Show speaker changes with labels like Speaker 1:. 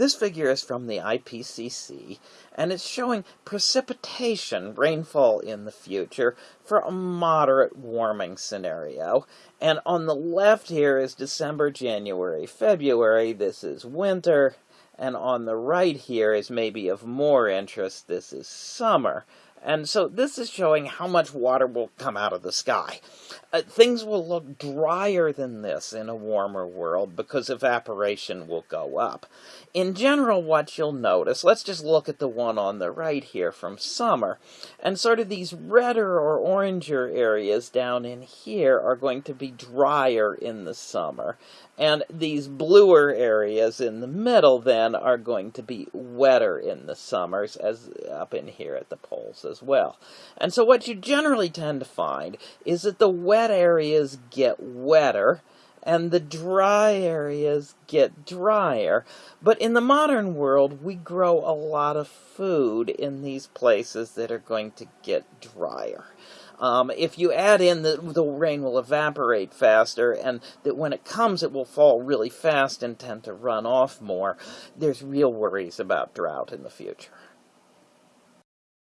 Speaker 1: This figure is from the IPCC, and it's showing precipitation, rainfall in the future, for a moderate warming scenario. And on the left here is December, January, February. This is winter. And on the right here is maybe of more interest. This is summer. And so this is showing how much water will come out of the sky. Uh, things will look drier than this in a warmer world because evaporation will go up. In general, what you'll notice, let's just look at the one on the right here from summer, and sort of these redder or oranger areas down in here are going to be drier in the summer, and these bluer areas in the middle then are going to be wetter in the summers, as up in here at the poles as well. And so what you generally tend to find is that the wet areas get wetter and the dry areas get drier. But in the modern world, we grow a lot of food in these places that are going to get drier. Um, if you add in that the rain will evaporate faster and that when it comes it will fall really fast and tend to run off more, there's real worries about drought in the future.